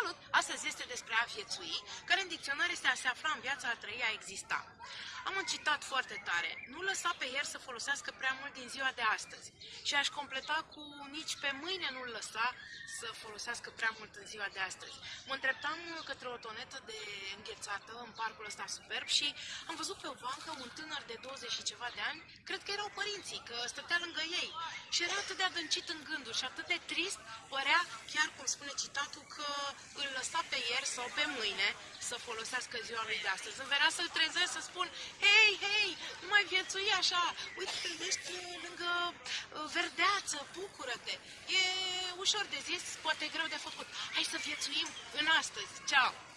Salut! Astăzi este despre a viețui, care în dicționar este a se afla în viața a trăi, a exista. Am un citat foarte tare. Nu lăsa pe ieri să folosească prea mult din ziua de astăzi. Și aș completa cu nici pe mâine nu-l lăsa să folosească prea mult în ziua de astăzi. Mă îndreptam către o tonetă de înghețată în parcul ăsta superb și am văzut pe o bancă un tânăr de 20 și ceva de ani, cred că erau părinții, că stătea lângă ei. Și era atât de adâncit în gânduri și atât de trist, părea, chiar cum spune citatul, că îl lăsa pe ieri sau pe mâine să folosească ziua lui de astăzi. Îmi venea să-l trezesc, să spun, hei, hei, nu mai viețui așa, uite, te vești lângă uh, verdeață, bucură-te. E ușor de zis, poate greu de făcut. Hai să viețuim în astăzi. Ceau!